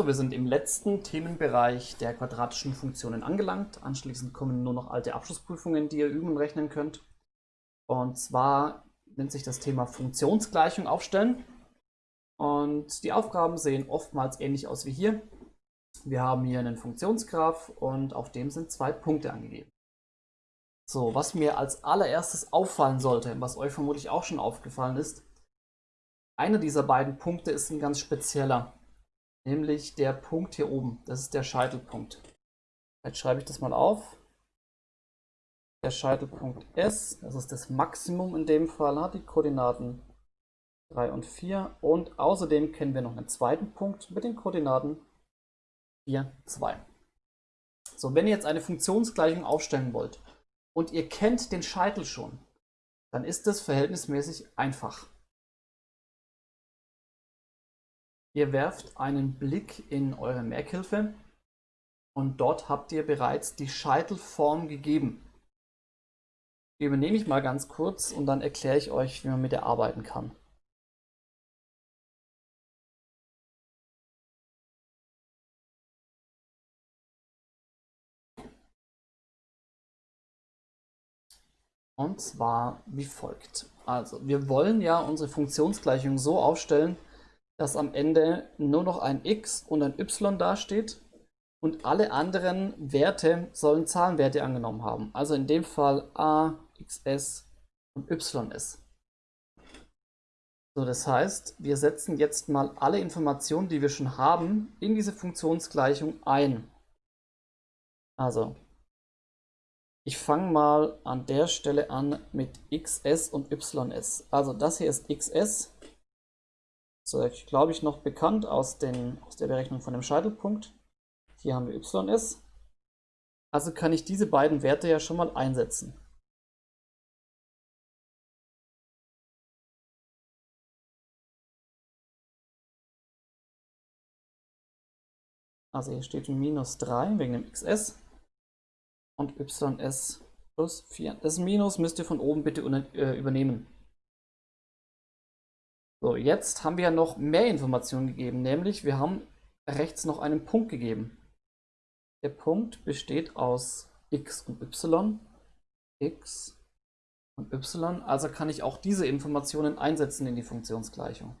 So, wir sind im letzten Themenbereich der quadratischen Funktionen angelangt. Anschließend kommen nur noch alte Abschlussprüfungen, die ihr üben und rechnen könnt. Und zwar nennt sich das Thema Funktionsgleichung aufstellen. Und die Aufgaben sehen oftmals ähnlich aus wie hier. Wir haben hier einen Funktionsgraph und auf dem sind zwei Punkte angegeben. So, was mir als allererstes auffallen sollte, was euch vermutlich auch schon aufgefallen ist, einer dieser beiden Punkte ist ein ganz spezieller nämlich der Punkt hier oben. Das ist der Scheitelpunkt. Jetzt schreibe ich das mal auf. Der Scheitelpunkt S, das ist das Maximum in dem Fall, hat die Koordinaten 3 und 4. Und außerdem kennen wir noch einen zweiten Punkt mit den Koordinaten 4, 2. So, wenn ihr jetzt eine Funktionsgleichung aufstellen wollt und ihr kennt den Scheitel schon, dann ist das verhältnismäßig einfach. Ihr werft einen Blick in eure Merkhilfe und dort habt ihr bereits die Scheitelform gegeben. Die übernehme ich mal ganz kurz und dann erkläre ich euch, wie man mit der arbeiten kann. Und zwar wie folgt. Also, wir wollen ja unsere Funktionsgleichung so aufstellen, dass am Ende nur noch ein x und ein y dasteht und alle anderen Werte sollen Zahlenwerte angenommen haben. Also in dem Fall a, xs und ys. So, das heißt, wir setzen jetzt mal alle Informationen, die wir schon haben, in diese Funktionsgleichung ein. Also, ich fange mal an der Stelle an mit xs und ys. Also das hier ist xs so, glaube ich noch bekannt aus, den, aus der Berechnung von dem Scheitelpunkt. Hier haben wir ys. Also kann ich diese beiden Werte ja schon mal einsetzen. Also hier steht minus 3 wegen dem xs und ys plus 4. Das Minus müsst ihr von oben bitte äh, übernehmen. So, jetzt haben wir ja noch mehr Informationen gegeben, nämlich wir haben rechts noch einen Punkt gegeben. Der Punkt besteht aus x und y, x und y, also kann ich auch diese Informationen einsetzen in die Funktionsgleichung.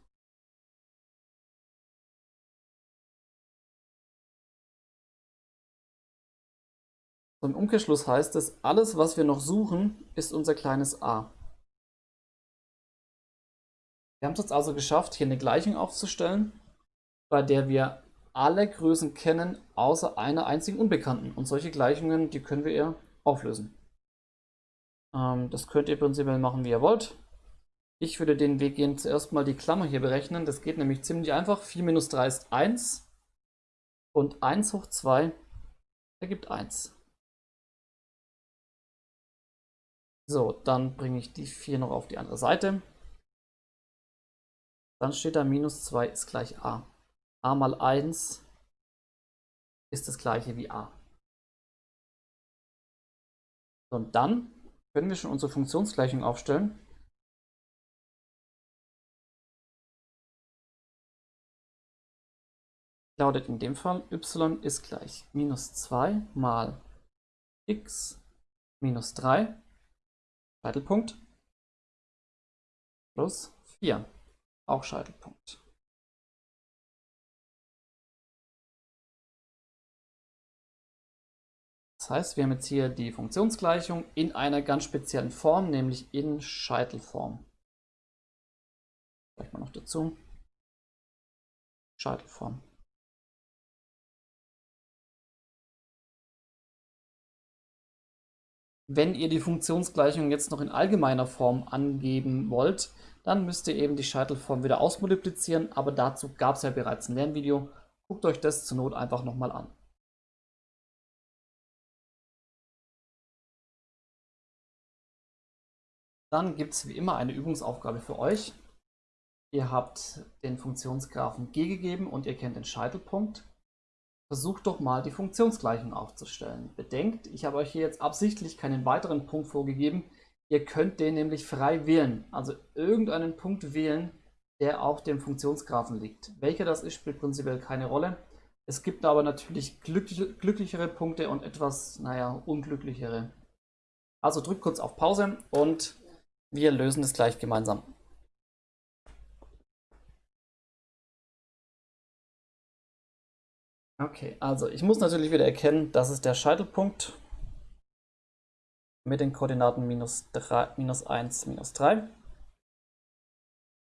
So, Im Umkehrschluss heißt es, alles was wir noch suchen, ist unser kleines a. Wir haben es jetzt also geschafft, hier eine Gleichung aufzustellen, bei der wir alle Größen kennen, außer einer einzigen Unbekannten. Und solche Gleichungen, die können wir eher auflösen. Ähm, das könnt ihr prinzipiell machen, wie ihr wollt. Ich würde den Weg gehen, zuerst mal die Klammer hier berechnen. Das geht nämlich ziemlich einfach. 4 minus 3 ist 1 und 1 hoch 2 ergibt 1. So, dann bringe ich die 4 noch auf die andere Seite. Dann steht da minus 2 ist gleich a. a mal 1 ist das gleiche wie a. Und dann können wir schon unsere Funktionsgleichung aufstellen. Lautet in dem Fall y ist gleich minus 2 mal x minus 3, Scheitelpunkt, plus 4 auch Scheitelpunkt. Das heißt, wir haben jetzt hier die Funktionsgleichung in einer ganz speziellen Form, nämlich in Scheitelform. Vielleicht mal noch dazu. Scheitelform. Wenn ihr die Funktionsgleichung jetzt noch in allgemeiner Form angeben wollt, dann müsst ihr eben die Scheitelform wieder ausmultiplizieren, aber dazu gab es ja bereits ein Lernvideo. Guckt euch das zur Not einfach nochmal an. Dann gibt es wie immer eine Übungsaufgabe für euch. Ihr habt den Funktionsgraphen g gegeben und ihr kennt den Scheitelpunkt. Versucht doch mal die Funktionsgleichung aufzustellen. Bedenkt, ich habe euch hier jetzt absichtlich keinen weiteren Punkt vorgegeben, Ihr könnt den nämlich frei wählen, also irgendeinen Punkt wählen, der auf dem Funktionsgraphen liegt. Welcher das ist, spielt prinzipiell keine Rolle. Es gibt aber natürlich glücklich, glücklichere Punkte und etwas, naja, unglücklichere. Also drück kurz auf Pause und wir lösen es gleich gemeinsam. Okay, also ich muss natürlich wieder erkennen, das ist der Scheitelpunkt mit den Koordinaten minus, 3, minus 1, minus 3.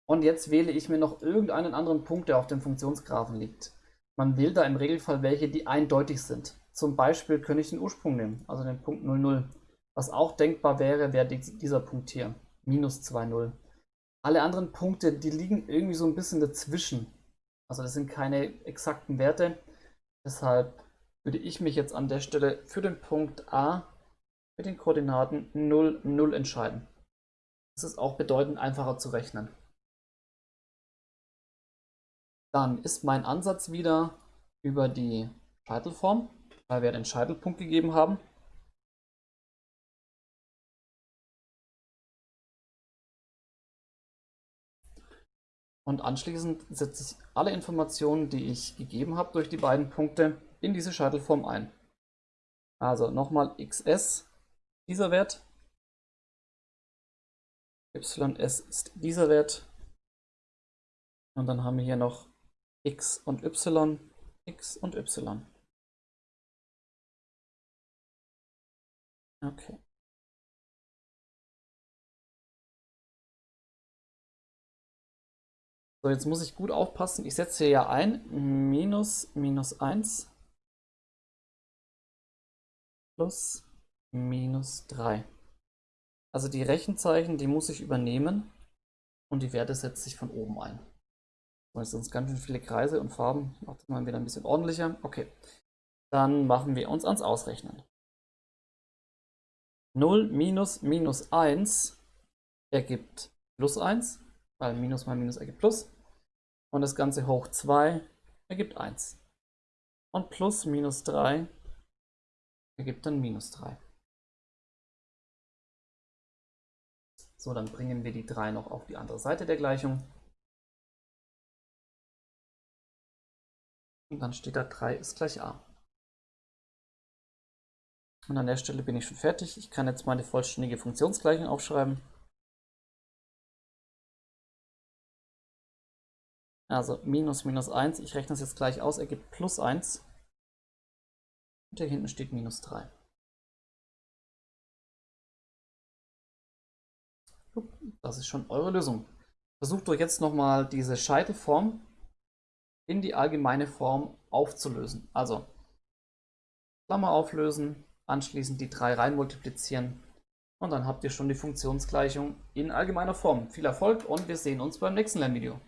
Und jetzt wähle ich mir noch irgendeinen anderen Punkt, der auf dem Funktionsgraphen liegt. Man wählt da im Regelfall welche, die eindeutig sind. Zum Beispiel könnte ich den Ursprung nehmen, also den Punkt 00. Was auch denkbar wäre, wäre dieser Punkt hier, minus 2,0. Alle anderen Punkte, die liegen irgendwie so ein bisschen dazwischen. Also das sind keine exakten Werte. Deshalb würde ich mich jetzt an der Stelle für den Punkt A mit den Koordinaten 0, 0 entscheiden. Das ist auch bedeutend einfacher zu rechnen. Dann ist mein Ansatz wieder über die Scheitelform, weil wir den Scheitelpunkt gegeben haben. Und anschließend setze ich alle Informationen, die ich gegeben habe durch die beiden Punkte, in diese Scheitelform ein. Also nochmal xs, dieser Wert, ys ist dieser Wert und dann haben wir hier noch x und y, x und y. Okay. So, jetzt muss ich gut aufpassen. Ich setze hier ja ein minus minus 1 plus minus 3. Also die Rechenzeichen, die muss ich übernehmen und die Werte setze ich von oben ein. Weil sonst ganz schön viele Kreise und Farben. Macht das mal wieder ein bisschen ordentlicher. Okay. Dann machen wir uns ans Ausrechnen. 0 minus minus 1 ergibt plus 1, weil minus mal minus ergibt plus. Und das Ganze hoch 2 ergibt 1. Und plus minus 3 ergibt dann minus 3. So, dann bringen wir die 3 noch auf die andere Seite der Gleichung. Und dann steht da 3 ist gleich a. Und an der Stelle bin ich schon fertig. Ich kann jetzt meine vollständige Funktionsgleichung aufschreiben. Also minus minus 1, ich rechne es jetzt gleich aus, ergibt plus 1. Und hier hinten steht minus 3. Das ist schon eure Lösung. Versucht euch jetzt nochmal diese Scheitelform in die allgemeine Form aufzulösen. Also Klammer auflösen, anschließend die 3 rein multiplizieren und dann habt ihr schon die Funktionsgleichung in allgemeiner Form. Viel Erfolg und wir sehen uns beim nächsten Lernvideo.